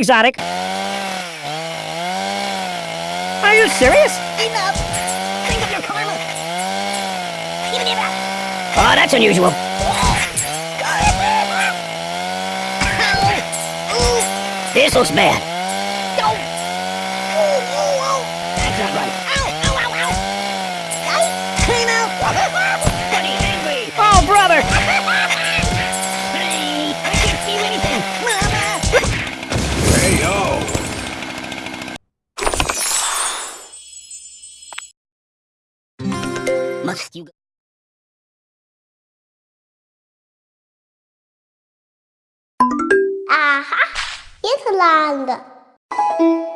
exotic. Are you serious? Enough! Think of your karma! Give me that! Oh, that's unusual. This looks bad. Must you go? Aha, Italand. Aha.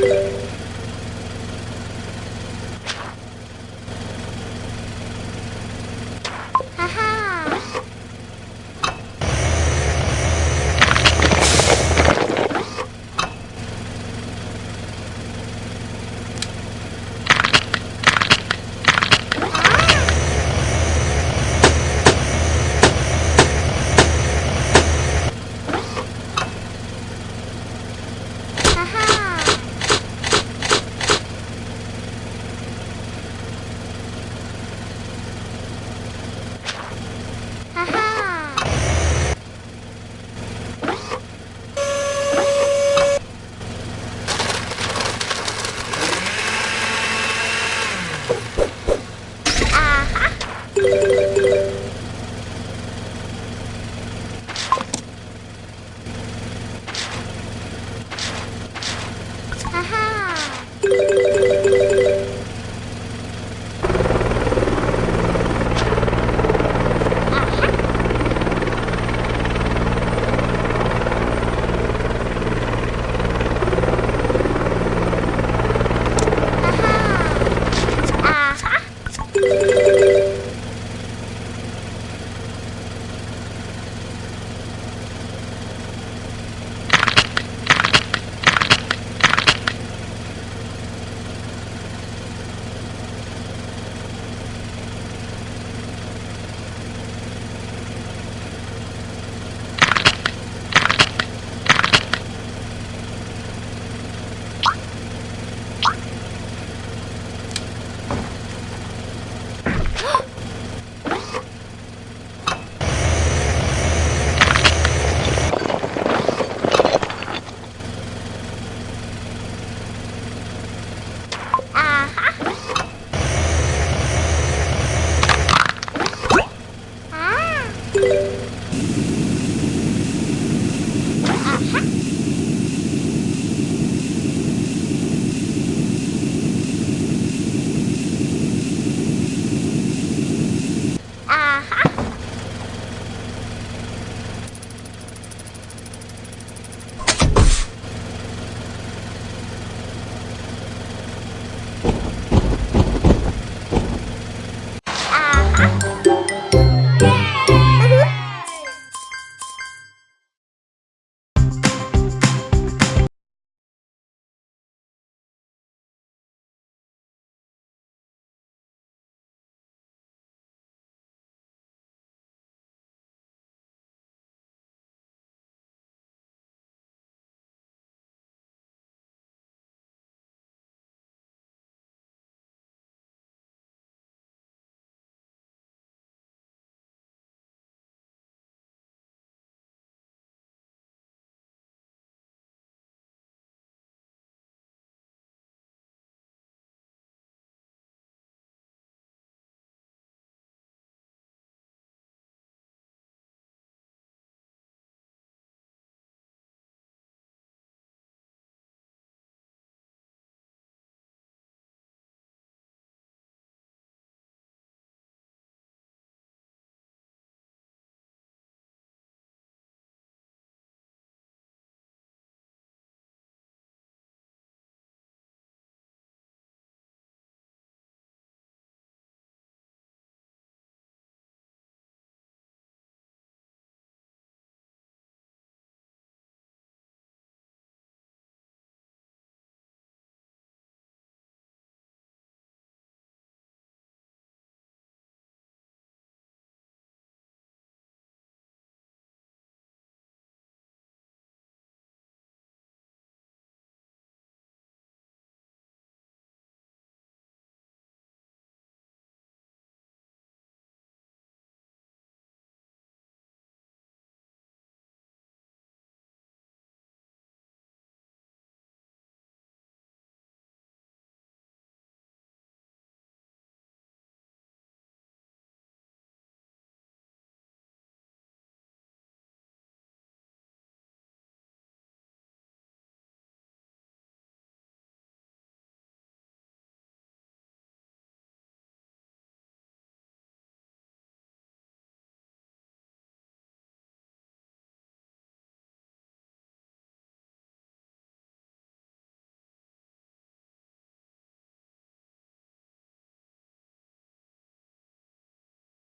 Haha.